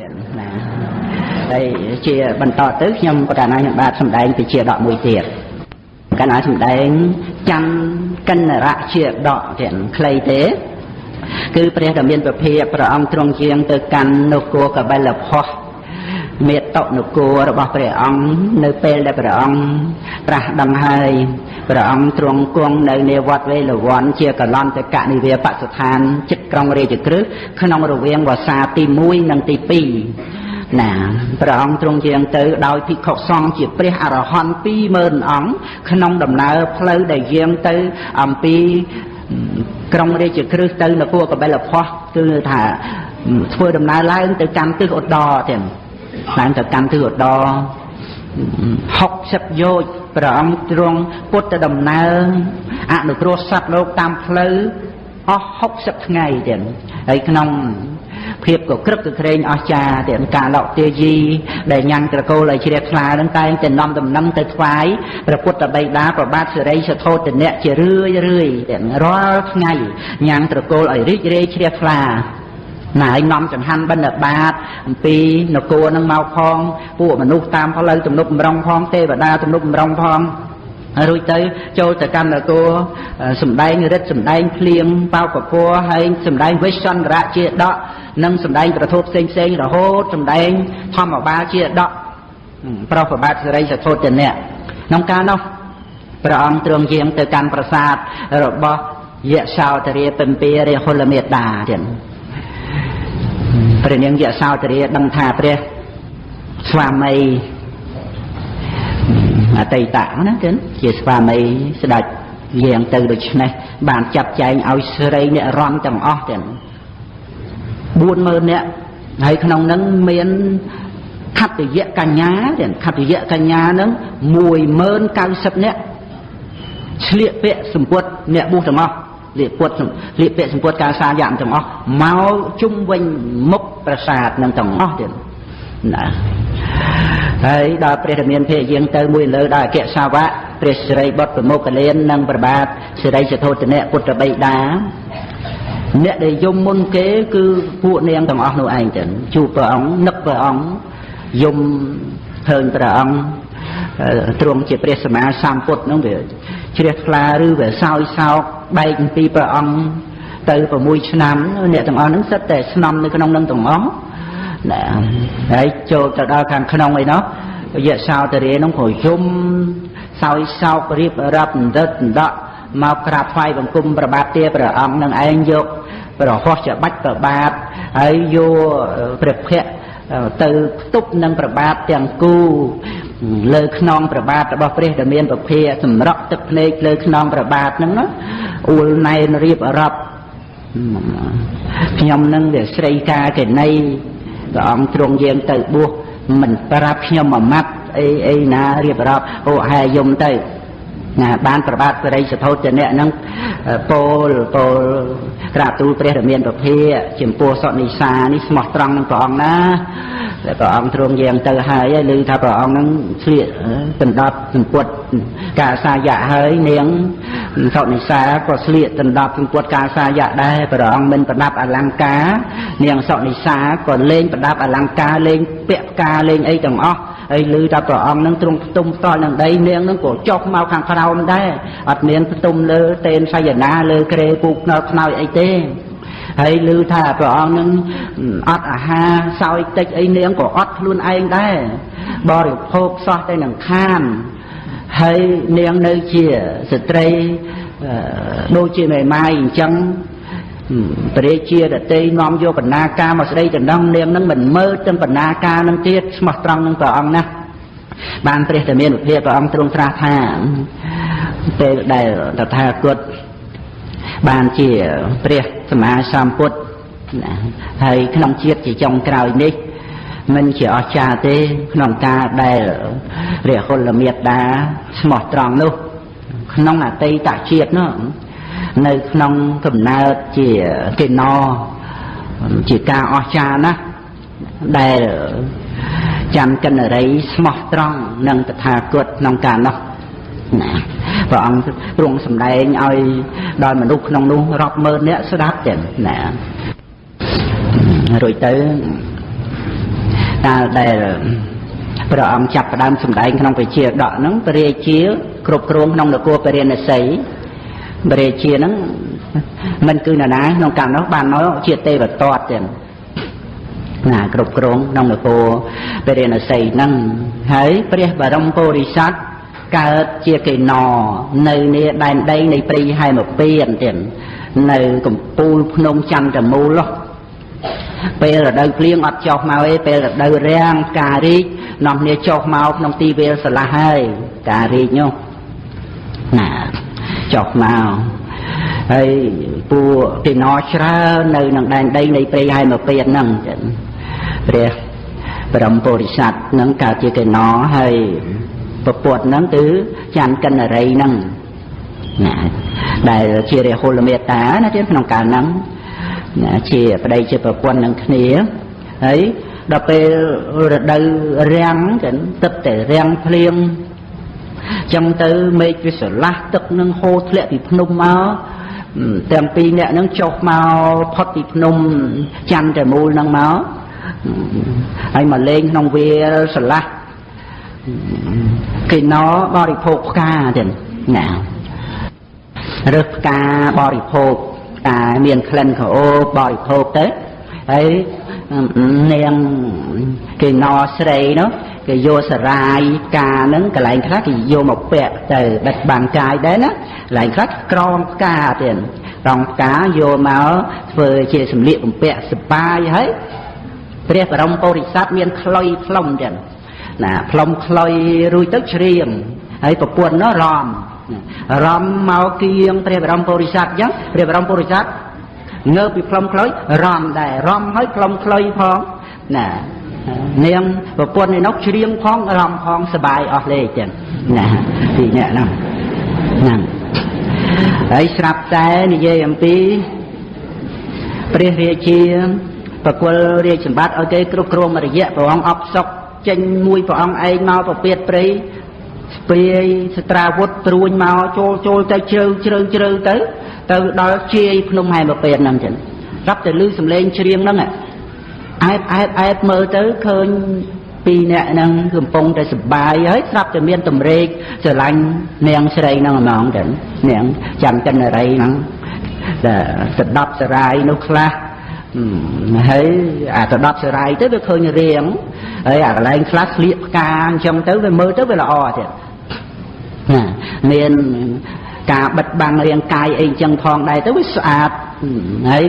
ណាហើយជាបន្តទៅខ្ញុំបកណាខ្ញុំបាទសម្ដែងពីជាដកមួយទៀតកណាសម្ដែងច័ន្ទកិនរៈជាដកទៀតខ្លីទេគឺព្រះដ៏មានប្រភាព្រះអង្គទ្រង់ជាងទៅកាន់នគរកបិលផោះមេតនគររបស់ព្រះអង្គនៅពេលដែលព្រះអង្គត្រាស់ដឹងហើយ ព្រះអង្គទ្រង់គង់នៅនាវត្តវេលវ័នជាកលន្តកនិវាបស្ថានចិត្តក្រុងរាជក្រឹសក្នុងរវាងវស្សាទី1និងទី2ណាព្រះអង្គទ្រង់ជាងទៅដោយភិក្ខុសង្ឃជាព្រះអរហន្ត20000អង្គក្នុងដំណើរផ្លូវដែលយាងទៅអំពីក្រុងរាជក្រឹសទៅនគរកបិលផោះគឺថាធ្វើដំណើរឡើងទៅកាន់ទិសឧត្តរទៀតឡើងទៅកាន់ទិសឧត្តរ 60យោជព្រះអង្គទ្រង់ពុទ្ធដំណើរអនុគ្រោះសត្វលោកតាមផ្លូវអស់60ថ្ងៃទៀតហើយក្នុងភាពក៏ក្រឹកក៏ក្រែងអស្ចារ្យទាំងការឡោកទាយីដែលញ៉ាំងត្រកូលឲ្យជ្រះថ្លានឹងតែងតែនាំដំណឹងទៅថ្វាយព្រះពុទ្ធបិតាប្របាទសិរីសធោទនៈជារឿយរឿយទាំងរាល់ថ្ងៃញ៉ាំងត្រកូលឲ្យរីករាយជ្រះថ្លា ណាហើយនាំចង្ហាន់បិណ្ឌបាតអំពីនគរនឹងមកផងពួកមនុស្សតាមផ្លូវទំនប់បំរុងផងទេវតាទំនប់បំរុងផងរួចទៅចូលទៅកម្មនគរសំដែងរិទ្ធសំដែងភ្លៀងបោកពពហើយសំដែងវិសន្តរៈជាដកនិងសំដែងប្រធូតផ្សេងផ្សេងរហូតសំដែងធម្មបាលជាដកប្រោះប្របាទសិរីសធុទនៈក្នុងកាលនោះព្រះអង្គទ្រង់យាងទៅកាន់ប្រាសាទរបស់យៈសោតរាពិម្ពីរាហុលមេតាទៀត ព្រះនាងយៈសោតរាដឹងថាព្រះស្វាមីអតីតណាចឹងជាស្វាមីស្ដេចយាងទៅដូច្នេះបានចាត់ចែងឲ្យស្រីអ្នករំទាំងអស់ទាំង40000នាក់ហើយក្នុងនឹងមានខត្តយៈកញ្ញាទាំងខត្តយៈកញ្ញានឹង10090នាក់ឆ្លៀកពាក់សម្ពុតអ្នកបុះទាំងអស់ លៀកពុតលៀកពាក់សម្ពុតការសាយៈទាំងអស់មកជុំវិញមុខប្រាសាទនឹងទាំងអស់ទៀតណាហើយដល់ព្រះរាមានភេយាងទៅមួយលើដល់អគ្គសាវកព្រះសិរីបុត្រប្រមុខកលៀននិងប្របាទសិរីសធោទនៈពុទ្ធបិតាអ្នកដែលយំមុនគេគឺពួកនាងទាំងអស់នោះឯងចឹងជួបព្រះអង្គនឹកព្រះអង្គយំឃើញព្រះអង្គទ្រង់ជាព្រះសម្មាសម្ពុទ្ធនោះវាជ្រះថ្លាឬវាសោយសោក បែកអំពីព្រះអង្គទៅ6ឆ្នាំអ្នកទាំងអស់ហ្នឹងសិតតែស្នំនៅក្នុងនឹងទាំងអស់ណាហើយចូលទៅដល់ខាងក្នុងអីនោះយៈសោតរានោះក៏យំសោយសោករៀបរាប់ដិតដកមកក្រាបថ្វាយបង្គំប្របាទទាព្រះអង្គនឹងឯងយកប្រហោះច្បាច់ប្របាទហើយយកព្រះភ័ក្រទៅផ្ទប់នឹងប្របាទទាំងគូ លើខ្នងប្របាទរបស់ព្រះដែលមានពភាសម្រក់ទឹកភ្នែកលើខ្នងប្របាទហ្នឹងណាអួលណែនរៀបរាប់ខ្ញុំនឹងវាស្រីកាកេណីព្រះអង្គទ្រង់យាងទៅបួសមិនប្រាប់ខ្ញុំមួយម៉ាត់អីអីណារៀបរាប់អូហែយំទៅណាបានប្របាទបរិយសធោចនៈនឹងពោលពោលក្រាបទូលព្រះរាមាប្រភាចំពោះសនិសានេះស្មោះត្រង់នឹងព្រះអង្គណា តែព្រះអង្គទ្រង់យាងទៅហើយហើយឮថាព្រះអង្គនឹងស្លៀកដណ្ដប់សម្ពុតការសាយៈហើយនាងសនិសាក៏ស្លៀកដណ្ដប់សម្ពុតការសាយៈដែរព្រះអង្គមិនប្រដាប់អលង្ការ នាងសនិសាក៏លេងប្រដាប់អលង្ការលេងពាក់ផ្កាលេងអីទាំងអស់ហើយឮថាព្រះអង្គនឹងទ្រង់ផ្ទុំផ្ទាល់នឹងដីនាងនឹងក៏ចុះមកខាងក្រោមដែរអត់មានផ្ទុំលើទេនសយនាលើក្រេពូកណើខ្នើយអីទេ ហើយឮថាព្រះអង្គនឹងអត់អាហារសោយតិចអីនាងក៏អត់ខ្លួនឯងដែរបរិភោគសោះតែនឹងខានហើយនាងនៅជាស្ត្រីដូចជាមេម៉ាយអញ្ចឹងព្រះជាដតីនាំយកបណ្ណាការមកស្ដីដណ្ដឹងនាងនឹងមិនមើលទាំងបណ្ណាការនឹងទៀតស្មោះត្រង់នឹងព្រះអង្គណាបានព្រះតែមានវិភាព្រះអង្គទ្រង់ត្រាស់ថាពេលដែលតថាគតបានជាព្រះ សម្មាសម្ពុទ្ធហើយក្នុងជាតិជាចុងក្រោយនេះមិនជាអស្ចារ្យទេក្នុងការដែលព្រះហុលមេត្តាស្មោះត្រង់នោះក្នុងអតីតជាតិនោះនៅក្នុងកំណើតជាកេណោជាការអស្ចារ្យណាស់ដែលចាំកិនរីស្មោះត្រង់នឹងតថាគតក្នុងការនោះ ណាព្រះអង្គទ្រង់សម្ដែងឲ្យដល់មនុស្សក្នុងនោះរាប់ម៉ឺននាក់ស្ដាប់ចឹងណារួចទៅកាលដែលព្រះអង្គចាប់ផ្ដើមសម្ដែងក្នុងពជាដកហ្នឹងព្រះរាជា គ្រប់គ្រងក្នុងនគរពរិណសីព្រះរាជាហ្នឹងមិនគឺនរណាក្នុងកាលនោះបានមកជាទេវទត្តទៀតណាគ្រប់គ្រងក្នុងនគរពរិណសីហ្នឹងហើយព្រះបរមពុរិស័ទ កើតជាកេណនៅនេះដែនដីនៃព្រៃហែមពៀនទៀតនៅកំពូលភ្នំចន្ទមូលពេលរដូវភ្លៀងអត់ចុះមកទេពេលរដូវរាំងផ្ការីកនាំគ្នាចុះមកក្នុងទីវាលស្រឡះហើយផ្ការីកនោះណាចុះមកហើយពួកទីណច្រើននៅនឹងដែនដីនៃព្រៃហែមពៀនហ្នឹងចឹងព្រះព្រមពុរិស័ទនឹងកើតជាកេណហើយ ពពុទ្ធហ្នឹងគឺច័ន្ទកិនរីហ្នឹងណាដែលជារាហុលមេតាណាទៀតក្នុងកាលហ្នឹងណាជាប្តីជាប្រពន្ធនឹងគ្នាហើយដល់ពេលរដូវរាំងចឹងទឹកតែរាំងភ្លៀងចឹងទៅមេឃវាស្រឡះទឹកនឹងហូរធ្លាក់ពីភ្នំមកទាំងពីរអ្នកនឹងចុះមកផុតពីភ្នំច័ន្ទតែមូលនឹងមកហើយមកលេងក្នុងវាលស្រឡះ គេណបរិភោគផ្កាទៀតណារើសផ្កាបរិភោគផ្កាមានក្លិនក្រអូបបរិភោគទៅហើយនាងគេណស្រីនោះគេយកសរាយផ្កាហ្នឹងកន្លែងខ្លះគេយកមកពាក់ទៅបិទបាំងកាយដែរណាកន្លែងខ្លះក្រងផ្កាទៀតក្រងផ្កាយកមកធ្វើជាសម្លៀកបំពាក់សបាយហើយព្រះបរមពុរិស័ទមានខ្លុយផ្លុំទៀត ណាផ្លុំខ្លុយរួចទៅច្រៀងហើយប្រពន្ធនោះរំរំមកគៀងព្រះបរមពុរិស័ទអញ្ចឹងព្រះបរមពុរិស័ទងើបពីផ្លុំខ្លុយរំដែររំហើយផ្លុំខ្លុយផងណានាងប្រពន្ធនេះនោះច្រៀងផងរំផងសបាយអស់លេខចឹងណាពីអ្នកហ្នឹងហ្នឹងហើយស្រាប់តែនិយាយអំពីព្រះរាជាប្រគល់រាជសម្បត្តិឲ្យគេគ្រប់គ្រងរយៈព្រះអង្គអបសុក ចេញមួយព្រះអង្គឯងមកប្រពៀតព្រៃស្ព្រាយស្ត្រាវុធត្រួញមកចូលចូលទៅជ្រៅជ្រៅជ្រៅទៅ ទៅដល់ជាយភ្នំហែមពេតហ្នឹងចឹងស្រាប់តែឮសំឡេងច្រៀងហ្នឹងអែបអែបអែបមើលទៅឃើញពីរអ្នកហ្នឹងកំពុងតែសបាយហើយស្រាប់តែមានតម្រេកស្រឡាញ់នាងស្រីហ្នឹងហ្មងចឹងនាងចាំកិនរីហ្នឹងតែស្ដាប់សរាយនោះខ្លះ ហើយអាទៅ10សរាយទៅវាឃើញរៀងហើយអាកន្លែងខ្លះស្លៀកផ្កាអញ្ចឹងទៅវាមើលទៅវាល្អទៀតណាមានការបិទបាំងរាងកាយអីអញ្ចឹងផងដែរទៅវាស្អាតហើយ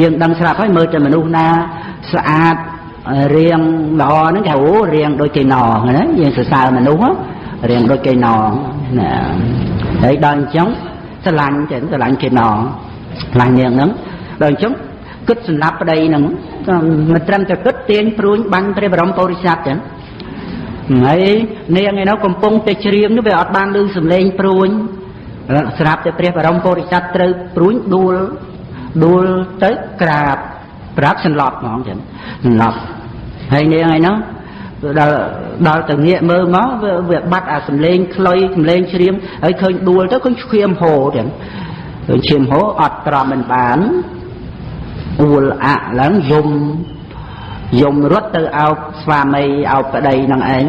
យើងដឹងស្រាប់ហើយមើលតែមនុស្សណាស្អាតរៀងល្អហ្នឹងគេអូរៀងដូចគេណណាយើងសរសើរមនុស្សរៀងដូចគេណណាហើយដល់អញ្ចឹងស្រឡាញ់ចឹងស្រឡាញ់គេណស្រឡាញ់នាងហ្នឹងដល់អញ្ចឹង គិតសម្រាប់ប្តីហ្នឹងមិនត្រឹមតែគិតទាញព្រួញបាញ់ព្រះបរមពុរិស័ទចឹងហើយនាងឯនោះកំពុងតែច្រៀងនោះវាអត់បានឮសំឡេងព្រួញស្រាប់តែព្រះបរមពុរិស័ទត្រូវព្រួញដួលដួលទៅក្រាបប្រាប់សន្លប់ហ្មងចឹងសន្លប់ហើយនាងឯនោះដល់ដល់ទៅងាកមើលមកវាបាត់អាសំលេងខ្លុយសំលេងជ្រៀងហើយឃើញដួលទៅឃើញឈាមហូរចឹងឃើញឈាមហូរអត់ត្រមមិនបាន អួលអាក់ឡើងយំយំរត់ទៅអោបស្វាមីអោបប្តីនឹងឯង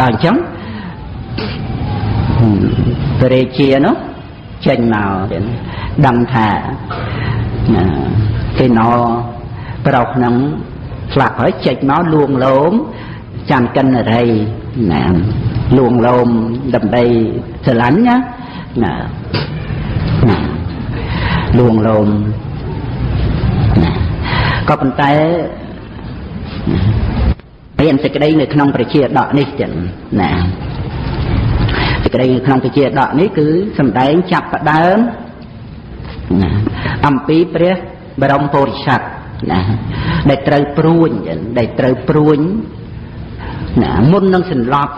ដល់អញ្ចឹងព្រះរាជានោះចេញមកដឹងថាគេណប្រុសនឹងស្លាប់ហើយចេញមកលួងលោមចាំកិនរីណាលួងលោមដើម្បីស្រឡាញ់ណាណាលួងលោម ក៏ប៉ុន្តែមានសេចក្តីនៅក្នុងប្រជាដកនេះចឹងណាសេចក្តីនៅក្នុងប្រជាដកនេះគឺសំដែងចាប់ផ្ដើមណាអំពីព្រះបរមពុរិស័ទណាដែលត្រូវព្រួញដែលត្រូវព្រួញណាមុននឹងសន្លប់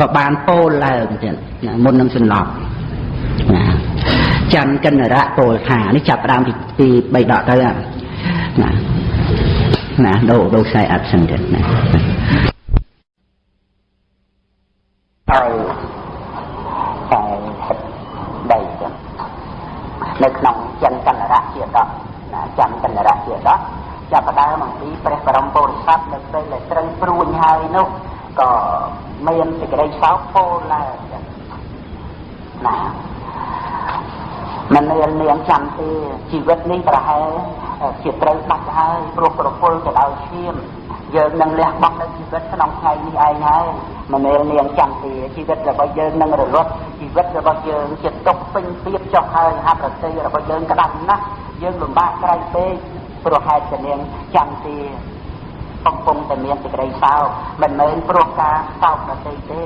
ក៏បានពោលឡើងទៀតណាមុននឹងសន្លប់ណាច័ន្ទកិនរៈពោលថានេះចាប់ផ្ដើមពីពី3ដកទៅ ណាណាដូរដូរខ្សែអត់សិនទៀតណាហើយតែដីចឹងនៅក្នុងចិនចន្ទរៈជាដកណាចន្ទចន្ទរៈជាដកចចាប់ផ្ដើមអំពីព្រះបរមពុរិស័ទនៅពេលដែលត្រូវព្រួញហើយនោះក៏មានសេចក្តីសោកពោលឡើងណាមិនមាននាងចាំទេជីវិតនេះប្រហែល ជាត្រូវដាច់ហើយព្រោះប្រពន្ធទៅដោយឈាមយើងនឹងលះបង់នៅជីវិតក្នុងថ្ងៃនេះឯងហើយមិនមែននាងចាំទេជីវិតរបស់យើងនឹងរលត់ជីវិតរបស់យើងជាទុកពេញពៀបចុះហើយហាប់រតីរបស់យើងក្តាប់ណាស់យើងលំបាកក្រៃពេកព្រោះហេតុតែនាងចាំទេកំពុងតែមានសេចក្តីសោកមិនមែនព្រោះការសោកដទៃទេ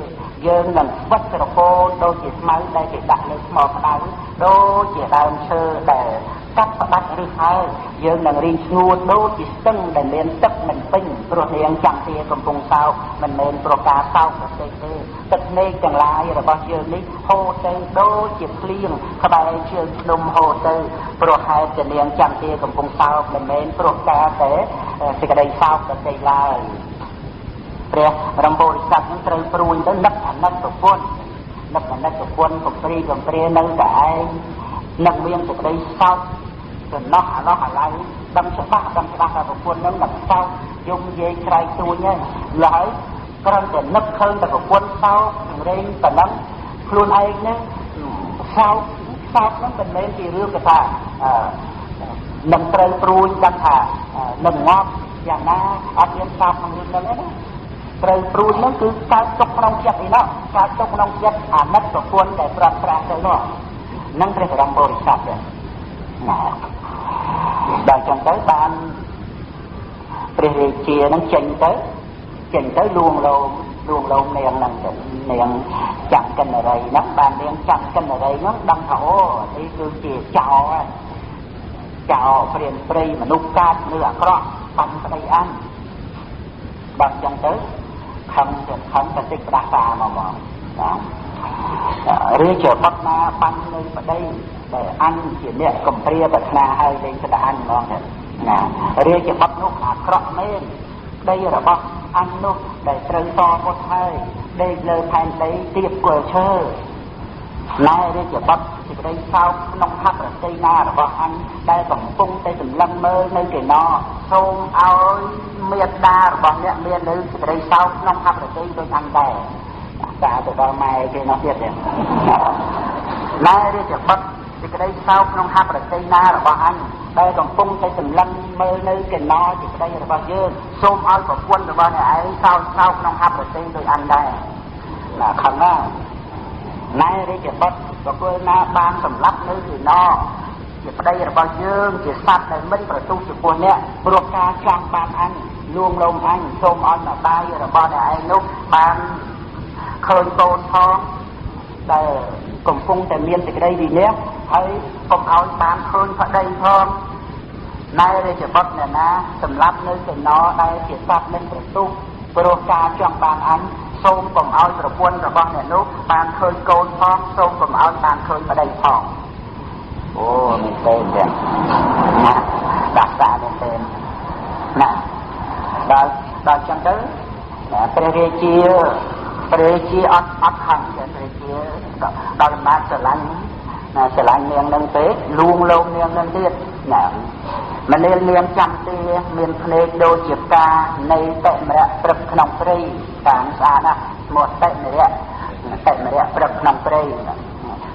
យើងនឹងស្វិតក្រពោនដូចជាស្មៅដែលគេដាក់លើថ្មក្តៅដូចជាដើមឈើដែល កាត់ផ្ដាច់ឬហើយយើងនឹងរីងស្ងួតដូចជាស្ទឹងដែលមានទឹកមិនពេញព្រោះនាងចាំទាកំពុងសោកមិនមែនព្រោះការសោកប្រទេសទេទឹកភ្នែកទាំងឡាយរបស់យើងនេះហូរទៅដូចជាភ្លៀងក្បែរជើងភ្នំហូរទៅព្រោះហេតុតែនាងចាំទាកំពុងសោកមិនមែនព្រោះការតែសេចក្តីសោកប្រទេសឡើយព្រះរំពោរិស័ទនឹងត្រូវព្រួយទៅនឹកអាណិតប្រពន្ធនឹកអាណិតប្រពន្ធកំព្រីកំព្រានៅតែឯងនឹងមានសេចក្តីសោក ចំណោះអាឡោះអាឡៃដឹងច្បាស់ដឹងច្បាស់ថាប្រពន្ធនឹងនឹងសោកយំនិយាយក្រៃទួញហើយឡើយគ្រាន់តែនឹកឃើញតែប្រពន្ធសោករែងប៉ុណ្ណឹងខ្លួនឯងនឹងសោកសោកនឹងមិនមែនជារឿងគេថានឹងត្រូវព្រួយដឹងថានឹងងាប់យ៉ាងណាអត់មានសោកក្នុងរឿងហ្នឹងទេណាត្រូវព្រួយហ្នឹងគឺកើតទុកក្នុងចិត្តឯណោះកើតទុកក្នុងចិត្តអាណិតប្រពន្ធដែលប្រត់ប្រាស់ទៅនោះនឹងព្រះបរមពុរិស័ទណា ដល់ចឹងទៅបានព្រះរាជានឹងចេញទៅចេញទៅលួងលោមលួងលោមនាងហ្នឹងទៅនាងចាំកិនរីហ្នឹងបាននាងចាំកិនរីហ្នឹងដឹងថាអូនេះគឺជាចោលចោលព្រានព្រៃមនុស្សកាចឬអាក្រក់បំប្តីអានដល់ចឹងទៅខំទៅខំទៅតិចផ្ដាសាមកមកណារាជបុត្រណាបាញ់នៅប្តី ដែលអញជាអ្នកកំព្រាប្រាថ្នាឲ្យលេងស្ដាអញហ្មងណារាជបុត្រនោះអាក្រក់មែនដីរបស់អញនោះដែលត្រូវតពុតហើយដេកលើផែនដីទៀបគល់ឈើណែរាជបុត្រសេចក្តីសោកក្នុងហត្ថរតីណារបស់អញដែលកំពុងតែសម្លឹងមើលនៅកេណសូមឲ្យមេត្តារបស់អ្នកមាននៅសេចក្តីសោកក្នុងហត្ថរតីដូចអញដែរតាទៅដល់ម៉ែគេនោះទៀតទេណែរាជបុត្រ សេចក្តីសោកក្នុងហត្ថរតីណារបស់អញដែលកំពុងតែសម្លឹងមើលនៅកេណសេចក្តីរបស់យើងសូមឲ្យប្រពន្ធរបស់អ្នកឯងសោកសោកក្នុងហត្ថរតីដូចអញដែរណាខឹងណាណែរាជបុត្រប្រគល់ណាបានសម្លាប់នៅទីណជាប្តីរបស់យើងជាសត្វដែលមិនប្រទូចំពោះអ្នកព្រោះការចង់បានអញលួងលោមអញសូមឲ្យម្ដាយរបស់អ្នកឯងនោះបានឃើញកូនផងដែល កំពុងតែមានសេចក្តីវិន័យហើយកុំឲ្យបានឃើញប្តីផងណែរាជបុត្រអ្នកណាសម្រាប់នៅកណោដែលជាសត្វមិនប្រទូព្រោះការចង់បានអញសូមកុំឲ្យប្រពន្ធរបស់អ្នកនោះបានឃើញកូនផងសូមកុំឲ្យបានឃើញប្តីផងអូមែនទេទាំងណាដាក់សាមែនទេណាដល់ដល់ចឹងទៅព្រះរាជា ព្រះរាជាអត់អត់ខឹងទេព្រះរាជាដល់អំណាចស្រឡាញ់ណាស្រឡាញ់នាងនឹងទេលួងលោមនាងនឹងទៀតណាមនាលនាងចាំទាមានភ្នែកដូចជាផ្កានៃតិមរៈព្រឹកក្នុងព្រៃតាមស្អាតណាស់ឈ្មោះតិមរៈតិមរៈព្រឹកក្នុងព្រៃ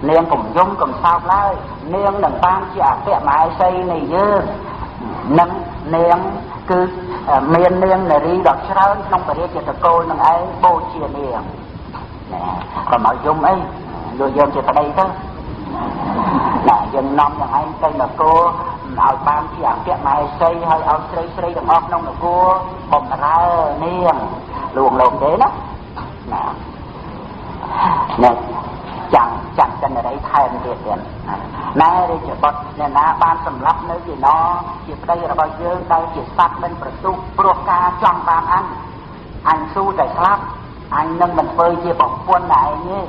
នាងកំយំកំសោកឡើយនាងនឹងបានជាអគ្គមហេសីនៃយើងនឹង នាងគឺមាននាងនារីដ៏ច្រើនក្នុងពរិយាតកូលនឹងឯងបូជានាងណាកុំឲ្យយំអីយកយើងជាប្តីទៅណាយើងនាំយ៉ាងឯងទៅនគរឲ្យបានជាអគ្គមហេសីហើយឲ្យស្រីស្រីទាំងអស់ក្នុងនគរបំរើនាងលួងលោមទេណាណា នេះចាំចាំចិនរីថែមទៀតទៀតណែរាជបុត្រអ្នកណាបានសម្លាប់នៅជាណជាប្តីរបស់យើងដែលជាសត្វមិនប្រទុះព្រោះការចង់បានអញអញស៊ូតែស្លាប់អញនឹងមិនធ្វើជាប្រពន្ធឯងទេ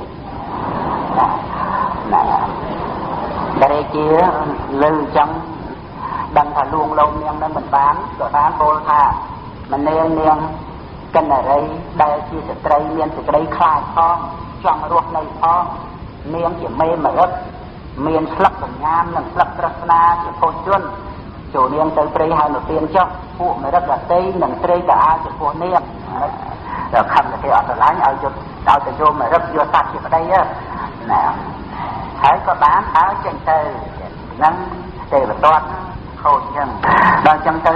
ណារាជាលើអញ្ចឹងដឹងថាលួងលោមនាងនឹងមិនបានក៏បានពោលថាមនាងនាងកិនរីដែលជាស្ត្រីមានសេចក្តីខ្លាចផងចង់រស់នៅផង នាងជាមេមរិទ្ធមានស្លឹកសញ្ញានិងស្លឹកត្រស្នាជាពុជនចូលនាងទៅព្រៃហើយមកទៀនចុះពួកមរិទ្ធរតីនិងត្រីតាអាចំពោះនាងដល់ខំតែគេអត់ស្រឡាញ់ឲ្យយកឲ្យទៅយកមរិទ្ធយកសត្វជាប្តីណាហើយក៏បានដើរចេញទៅនឹងទេវទត្តខូចចឹងដល់ចឹងទៅ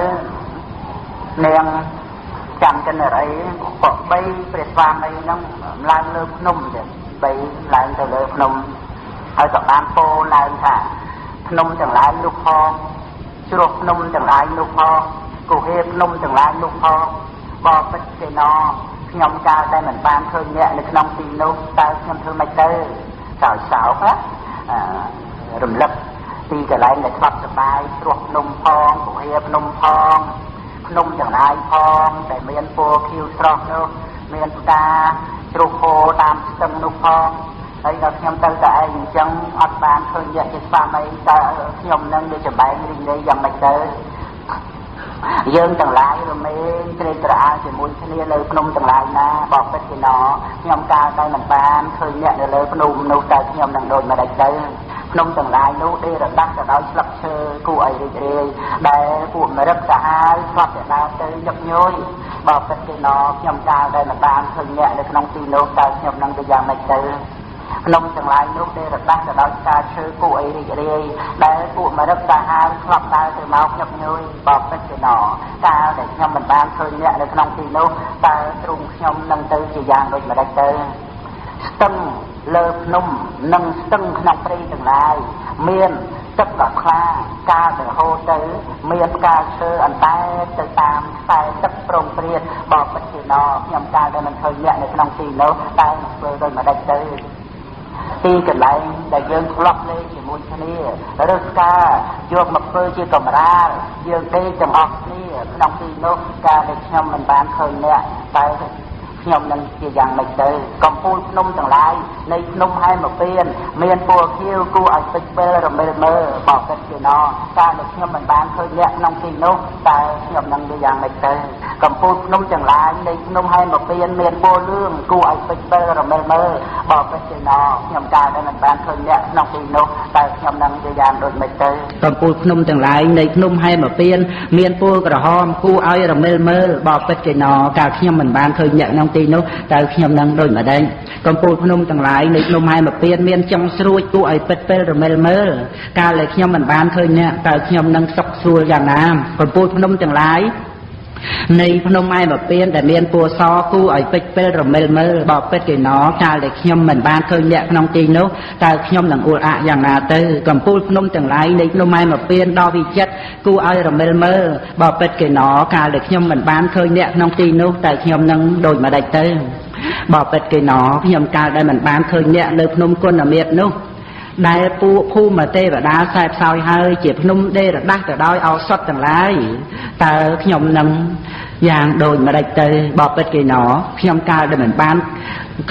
នាងចាំកិនរីក៏បីព្រះស្វាមីហ្នឹងឡើងលើភ្នំទៀត បីឡើងទៅលើភ្នំហើយក៏បានពោឡើងថាភ្នំទាំងឡាយនោះផងជ្រោះភ្នំទាំងឡាយនោះផងគុហេភ្នំទាំងឡាយនោះផងបបិទ្ធទេណខ្ញុំកាលតែមិនបានឃើញអ្នកនៅក្នុងទីនោះតើខ្ញុំធ្វើម៉េចទៅសោកសោកណារំលឹកទីកន្លែងដែលស្បសបាយជ្រោះភ្នំផងគុហេភ្នំផងភ្នំទាំងឡាយផងដែលមានពណ៌ខៀវស្រស់នោះ មានផ្កាជ្រុះហូរតាមស្ទឹងនោះផងហើយដល់ខ្ញុំទៅតែឯងអញ្ចឹងអត់បានឃើញយកជាស្វាមីតើខ្ញុំនឹងវាចម្បែងរីងរាយយ៉ាងម៉េចទៅ យើងទាំងឡាយរមែងត្រេកត្រអាលជាមួយគ្នានៅភ្នំទាំងឡាយណាបបិទ្ធជាណខ្ញុំកាលតែមិនបានឃើញអ្នកនៅលើភ្នំនោះតើខ្ញុំនឹងដូចម្ដេចទៅភ្នំទាំងឡាយនោះដេរដាស់ទៅដោយស្លឹកឈើគួរឲ្យរីករាយដែលពួកមរិទ្ធសាហាវស្លាប់តែដើរទៅញឹកញយបបិទ្ធជាណខ្ញុំកាលតែមិនបានឃើញអ្នកនៅក្នុងទីនោះតើខ្ញុំនឹងទៅយ៉ាងម៉េចទៅ ភ្នំទាំងឡាយនោះទេរដាស់ទៅដោយផ្កាឈើគួរឲ្យរីករាយដែលពួកមរិទ្ធសាហាវធ្លាប់ដើរទៅមកញឹកញយបបិទ្ធជាណកាលដែលខ្ញុំមិនបានឃើញអ្នកនៅក្នុងទីនោះតើទ្រង់ខ្ញុំនឹងទៅជាយ៉ាងដូចម្ដេចទៅស្ទឹងលើភ្នំនិងស្ទឹងក្នុងព្រៃទាំងឡាយមានទឹកដ៏ខ្លាកាលទៅហូរទៅ មានផ្កាឈើអន្តែទៅតាមខ្សែទឹកប្រងព្រាតបបិទ្ធជាណខ្ញុំកាលដែលមិនឃើញអ្នកនៅក្នុងទីនោះតែនឹងធ្វើដូចម្ដេចទៅ ទីកន្លែងដែលយើងធ្លាប់លេងជាមួយគ្នាឬស្កាយកមកធ្វើជាកម្រាលយើងដេកទាំងអស់គ្នាក្នុងទីនោះការដែលខ្ញុំមិនបានឃើញអ្នកតែ ខ្ញុំនឹងជាយ៉ាងម៉េចទៅកំពូលភ្នំទាំងឡាយនៃភ្នំហែមពៀនមានពណ៌ខៀវគួរឲ្យពេចពេលរមិលមើលបបិទ្ធជាណកាលដែលខ្ញុំមិនបានឃើញអ្នកក្នុងទីនោះតើខ្ញុំនឹងជាយ៉ាងម៉េចទៅកំពូលភ្នំទាំងឡាយនៃភ្នំហែមពៀនមានពណ៌លឿងគួរឲ្យពេចពេលរមិលមើលបបិទ្ធជាណខ្ញុំកាលដែលមិនបានឃើញអ្នកក្នុងទីនោះតើខ្ញុំនឹងជាយ៉ាងដូចម៉េចទៅកំពូលភ្នំទាំងឡាយនៃភ្នំហែមពៀនមានពណ៌ក្រហមគួរឲ្យរមិលមើលបបិទ្ធជាណកាលខ្ញុំមិនបានឃើញអ្នកក្នុងទីនោះតើខ្ញុំនឹងដូចម្ដេចកំពូលភ្នំទាំងឡាយនៃភ្នំហែមពៀនមានចុងស្រួចគួរឲ្យពិតពេលរមិលមើលកាលដែលខ្ញុំមិនបានឃើញអ្នកតើខ្ញុំនឹងសុខស្រួលយ៉ាងណាកំពូលភ្នំទាំងឡាយ នៃភ្នំឯបពៀនដែលមានពួរសគូឲ្យពេចពេលរមិលមើលបបិទ្ធគេណកាលដែលខ្ញុំមិនបានឃើញអ្នកក្នុងទីនោះតើខ្ញុំនឹងអួលអាក់យ៉ាងណាទៅកំពូលភ្នំទាំងឡាយនៃភ្នំឯបពៀនដ៏វិចិត្រគូឲ្យរមិលមើលបបិទ្ធគេណកាលដែលខ្ញុំមិនបានឃើញអ្នកក្នុងទីនោះតើខ្ញុំនឹងដូចម្ដេចទៅបបិទ្ធគេណខ្ញុំកាលដែលមិនបានឃើញអ្នកនៅភ្នំគុណមិត្តនោះដែលពួកភូមិទេវតាខ្សែផ្សោយហើយជាភ្នំដេរដាស់ទៅដោយឱសថទាំងឡាយ តើខ្ញុំនឹងយ៉ាងដូចម្ដេចទៅបបិទ្ធគេណខ្ញុំកាលដែលមិនបាន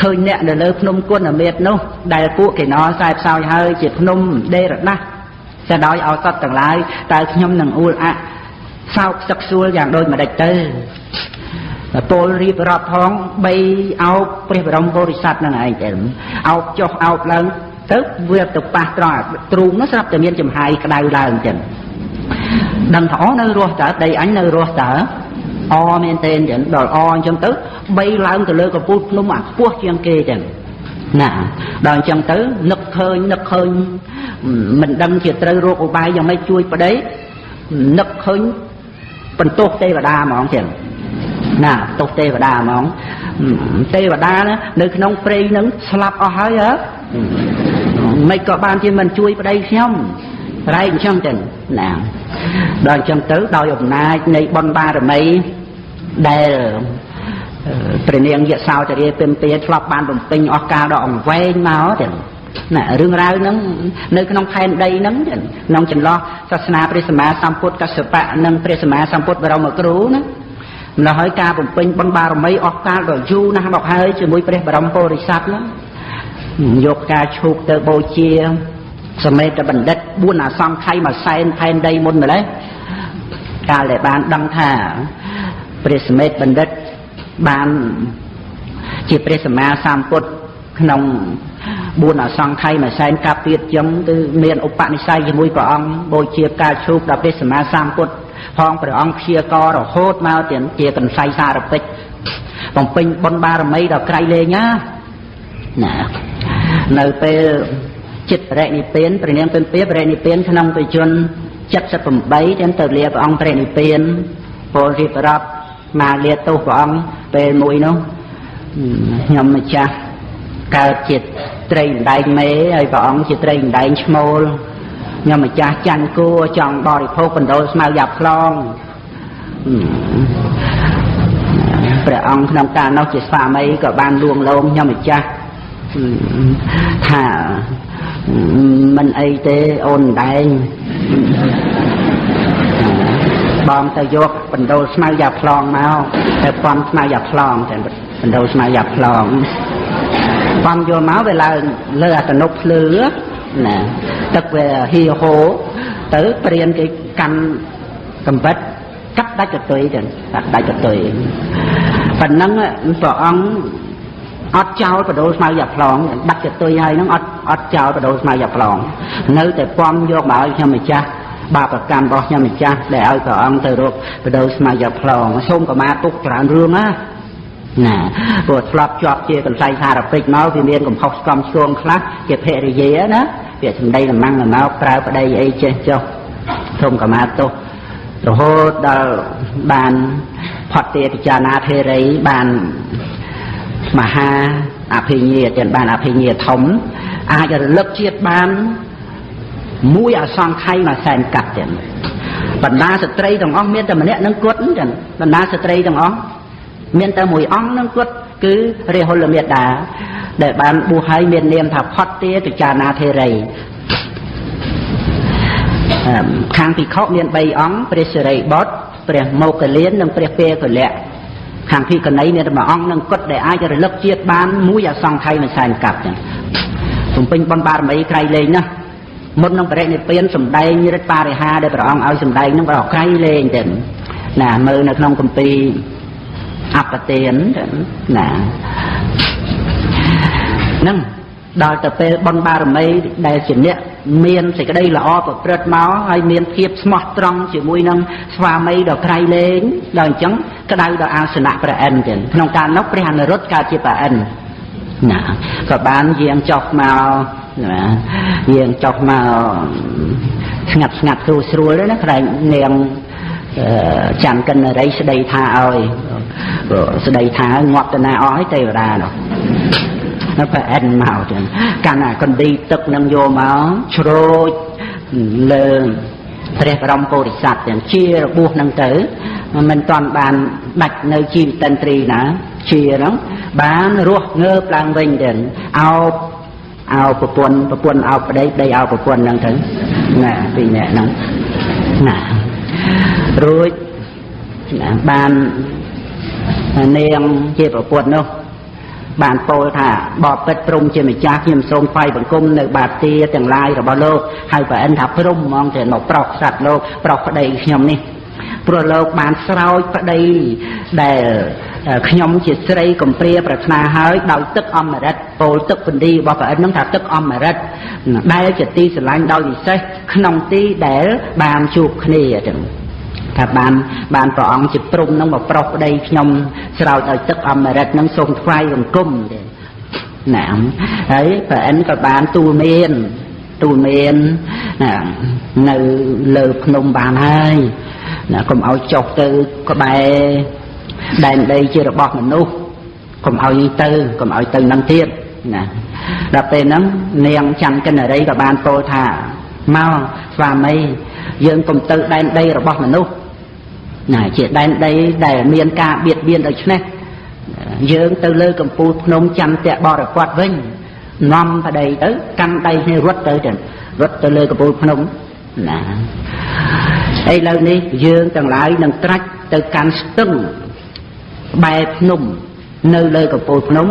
ឃើញអ្នកនៅលើភ្នំគុណមេតនោះ ដែលពួកគេណខ្សែផ្សោយហើយជាភ្នំដេរដាស់ទៅដោយឱសថទាំងឡាយតើខ្ញុំនឹងអួលអាក់សោកសឹកសួលយ៉ាងដូចម្ដេចទៅពលរៀបរាប់ផងបីអោបព្រះបរមពុរិស័ទនឹងឯងទៅអោបចុះអោបឡើងទៅវាទៅប៉ះត្រង់ទ្រូងនោះស្រាប់តែមានចំហាយក្តៅឡើងចឹង ដឹងថាអូនៅរស់តើដីអញនៅរស់តើអមែនទេចឹងដល់អអញ្ចឹងទៅបីឡើងទៅលើកំពូលភ្នំអាខ្ពស់ជាងគេចឹងណាដល់អញ្ចឹងទៅនឹកឃើញនឹកឃើញមិនដឹងជាត្រូវរោគឧបាយយ៉ាងម៉េចជួយប្តីនឹកឃើញបន្ទោសទេវតាហ្មងចឹងណាទោសទេវតាហ្មងទេវតានៅក្នុងព្រៃនឹងស្លាប់អស់ហើយហ៎មិនក៏បានជាមិនជួយប្តីខ្ញុំ រែកអញ្ចឹងទៅណាដល់អញ្ចឹងទៅដោយអំណាចនៃបុណ្យបារមីដែលព្រះនាងយសោចរិយពិមទាធ្លាប់បានបំពេញអស់កាលដ៏អង្វែងមកទៅណារឿងរ៉ាវហ្នឹងនៅក្នុងផែនដីហ្នឹងក្នុងចន្លោះសាសនាព្រះសម្មាសម្ពុទ្ធកសបៈនិងព្រះសម្មាសម្ពុទ្ធបរមគ្រូណាម្ល៉េះហើយការបំពេញបុណ្យបារមីអស់កាលដ៏យូរណាស់មកហើយជាមួយព្រះបរមពុរិស័ទហ្នឹងយកការឈូកទៅបូជា សមេតបណ្ឌិត4អាសង្ខ័យមួយសែនផែនដីមុនម្លេះកាលដែលបានដឹងថាព្រះសមេតបណ្ឌិតបានជាព្រះសម្មាសម្ពុទ្ធក្នុង4អសង្ខ័យមួយសែនកាប់ទៀតចឹងគឺមានឧបនិស្ស័យជាមួយព្រះអង្គបូជាការឈូកដល់ព្រះសម្មាសម្ពុទ្ធផងព្រះអង្គព្យាកររហូតមកទៀតជាកន្សៃសារពេចបំពេញបុណ្យបារមីដល់ក្រៃលែងណាណានៅពេល ចិត្តបរិនិព្វានព្រះនាងពិមពាបរិនិព្វានក្នុងបច្ចុប្បន្ន78ទាំងទៅលាព្រះអង្គបរិនិព្វានពលរៀបរាប់មកលាទោសព្រះអង្គពេលមួយនោះខ្ញុំម្ចាស់កើតជាត្រីម្ដែងមេហើយព្រះអង្គជាត្រីម្ដែងឈ្មោលខ្ញុំម្ចាស់ចាញ់គួចង់បរិភោគបណ្ដោលស្មៅយ៉ាប់ខ្លងព្រះអង្គក្នុងកាលនោះជាស្វាមីក៏បានលួងលោមខ្ញុំម្ចាស់ថា មិនអីទេអូនដែងបងទៅយកបណ្ដោលស្មៅយ៉ាប្លង់មកទៅពំស្មៅយ៉ាប្លង់តែបណ្ដោលស្មៅយ៉ាប្លង់ពំយកមកវាឡើងលើអតនុភ្លឺណាទឹកវាហៀហូទៅព្រានគេកាន់កំបិតកាត់ដាច់កតុយទៅកាត់ដាច់កតុយប៉ុណ្ណឹងព្រះអង្គអត់ចោលបដូលស្មៅយ៉ាប្លង់ដាច់កតុយហើយហ្នឹងអត់ អត់ចោលបដូលស្មៅយ៉ាប្លង់នៅតែពំយកមកឲ្យខ្ញុំម្ចាស់បាបកម្មរបស់ខ្ញុំម្ចាស់ដែលឲ្យព្រះអង្គទៅរកបដូរស្មៅយ៉ាប្លង់សូមកមាទុកច្រើនរឿងណាណាព្រោះធ្លាប់ជាប់ជាកន្សែងសារពេចមកវាមានកំហុសស្គមឆ្គងខ្លះជាភរិយាណាវាសម្ដីលំងមកប្រើប្តីអីចេះចុះសូមកមាទុករហូតដល់បានផុតទេពិចារណាធេរីបានមហាអភិញ្ញាទាំងបានអភិញ្ញាធំ អាចរលឹកជាតិបានមួយអសង្ខ័យមួយសែនកាត់ទៀតបណ្ដាស្ត្រីទាំងអស់មានតែម្នាក់នឹងគត់ចឹងបណ្ដាស្ត្រីទាំងអស់មានតែមួយអង្គនឹងគត់គឺរាហុលមេតាដែលបានបួសហើយមាននាមថាផុតទាពិចារណាធេរីខាងភិក្ខុមាន3អង្គព្រះសិរីបុត្រព្រះមោគលាននិងព្រះពេកលៈខាងភិក្ខុនីមានតែមួយអង្គនឹងគត់ដែលអាចរលឹកជាតិបានមួយអសង្ខ័យមិនសែនកាប់ចឹង ទំពេញបុណ្យបារមីក្រៃលែងណាស់មុននឹងបរិនិព្វានសំដែងរិទ្ធបរិហាដែលព្រះអង្គឲ្យសំដែងនឹងព្រះក្រៃលែងទៅណាមើលនៅក្នុងគម្ពីរអបទានណានឹងដល់ទៅពេលបុណ្យបារមីដែលជាអ្នកមានសេចក្តីល្អប្រព្រឹត្តមកហើយមានភាពស្មោះត្រង់ជាមួយនឹងស្វាមីដ៏ក្រៃលែងដល់អញ្ចឹងក្តៅដល់អាសនៈព្រះអិនចឹងក្នុងកាលនោះព្រះអនុរុទ្ធកើតជាព្រះអិន ណាក៏បានយាងចុះមកណាយើងចុះមកស្ងាត់ស្ងាត់ស្រួលស្រួលណាខ្លែងនាងចាំកិនរីស្ដីថាឲ្យស្ដីថាងាប់តាណាអស់ហើយទេវតានោះនៅប្រអិនមកចឹងកាន់អាកណ្ឌីទឹកនឹងយកមកជ្រោចលើព្រះបរមពុរិស័ទទាំងជារបួសនឹងទៅមិនតាន់បានដាច់នៅជីវិតិន្ទ្រីណា ជាហ្នឹងបានរស់ងើបឡើងវិញទៅអោបអោប្រពន្ធប្រពន្ធអោប្តីប្តីអោប្រពន្ធហ្នឹងទៅណាពីរនាក់ហ្នឹងណារួចណាបាននាងជាប្រពន្ធនោះបានពោលថាបបិទ្ធព្រំជាម្ចាស់ខ្ញុំសូមថ្វាយបង្គំនៅបាទាទាំងឡាយរបស់លោកហើយប្រអិនថាព្រំហ្មងទៅមកប្រុសសត្វលោកប្រុសប្តីខ្ញុំនេះព្រោះលោកបានស្រោចប្តីដែល ខ្ញុំជាស្រីកំព្រាប្រាថ្នាហើយដោយទឹកអមរិតពោលទឹកពន្ទីរបស់ព្រះអិននឹងថាទឹកអមរិតដែលជាទីស្រឡាញ់ដោយពិសេសក្នុងទីដែលបានជួបគ្នាចឹងថាបានបានព្រះអង្គជាព្រំនឹងមកប្រុសប្តីខ្ញុំស្រោចឲ្យទឹកអមរិតនឹងសូមថ្វាយបង្គំទេណាហើយព្រះអិនក៏បានទូលមានទូលមានណានៅលើភ្នំបានហើយណាកុំឲ្យចុះទៅក្បែរ ដែនដីជារបស់មនុស្សកុំឲ្យទៅកុំឲ្យទៅនឹងទៀតណាដល់ពេលហ្នឹងនាងច័ន្ទកិនរីក៏បានពោលថាមកស្វាមីយើងកុំទៅដែនដីរបស់មនុស្សណាជាដែនដីដែលមានការបៀតបៀនដូច្នេះយើងទៅលើកំពូលភ្នំច័ន្ទៈបរិពតវិញនាំប្តីទៅកាន់ដៃគ្នារត់ទៅទៅរត់ទៅលើកំពូលភ្នំណាឥឡូវនេះយើងទាំងឡាយនឹងត្រាច់ទៅកាន់ស្ទឹង បែរភ្នំនៅលើកំពូលភ្នំ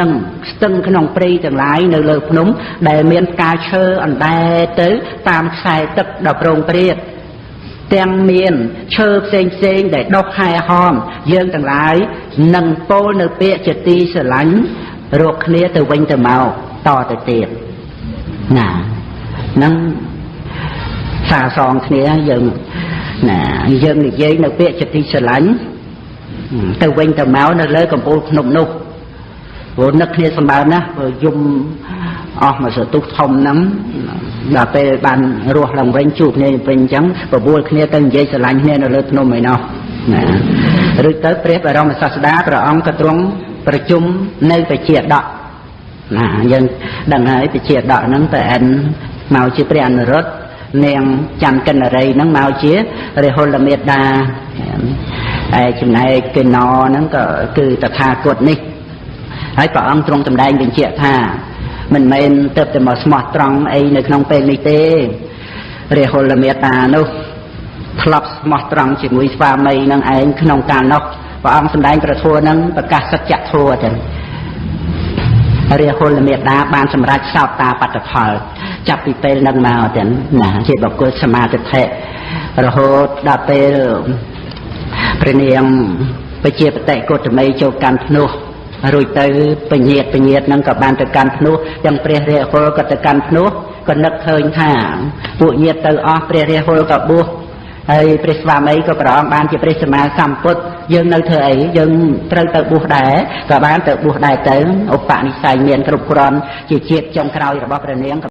និងស្ទឹងក្នុងព្រៃទាំងឡាយនៅលើភ្នំ ដែលមានផ្កាឈើអណ្ដែតទៅ តាមខ្សែទឹកដ៏ប្រងព្រាតទាំងមានឈើផ្សេងផ្សេងដែលដុះហែហមយើងទាំងឡាយនឹងពោលនៅពាក្យជាទីស្រឡាញ់រកគ្នាទៅវិញទៅមកតទៅទៀតណានឹងសាសងគ្នាយើងណាយើងនិយាយនៅពាក្យចិត្តទីស្រឡាញ់ ទៅវិញទៅមកនៅលើកំពូលភ្នំនោះព្រោះនឹកគ្នាសម្បើមណាស់ព្រោះយំអស់មកសទុះធំហ្នឹងដល់ពេលបានរស់ឡើងវិញជួបគ្នាវិញអញ្ចឹងបបួលគ្នាទៅនិយាយស្រឡាញ់គ្នានៅលើភ្នំឯណោះណាឬទៅព្រះបរមសាស្តាព្រះអង្គក៏ទ្រង់ប្រជុំនៅបជាដកណាយើងដឹងហើយបជាដកហ្នឹងតើអិនមកជាព្រះអនុរុទ្ធនាងច័ន្ទកិនរីហ្នឹងមកជារហុលមេតា ហើយចំណែកកិណហ្នឹងក៏គឺតថាគតនេះហើយព្រះអង្គទ្រង់សម្ដែងបញ្ជាក់ថាមិនមែនទៅតែមកស្មោះត្រង់អីនៅក្នុងពេលនេះទេរហុលមេតានោះធ្លាប់ស្មោះត្រង់ជាមួយស្វាមីនឹងឯងក្នុងកាលនោះព្រះអង្គសម្ដែងប្រធัวនឹងប្រកាសសច្ចធัวចឹងរាហុលមេតាបានសម្រេចសោតតាបត្តផល ចាប់ពីពេលនឹងមកទាំងណាជាបុគ្គលសមាធិរហូតដល់ពេល ព្រះនាងបជាបតិកុតមីចូលកាន់ភ្នោះរួចទៅពញាតពញាតនឹងក៏បានទៅកាន់ភ្នោះទាំងព្រះរាហុលក៏ទៅកាន់ភ្នោះក៏នឹកឃើញថាពួកញាតទៅអស់ព្រះរាហុលក៏បួសហើយព្រះស្វាមីក៏ព្រះអង្គបានជាព្រះសម្មាសម្ពុទ្ធយើងនៅធ្វើអីយើងត្រូវទៅបួសដែរក៏បានទៅបួសដែរទៅឧបនិស្ស័យមានគ្រប់គ្រាន់ជាជាតិចុងក្រោយរបស់ព្រះនាងក៏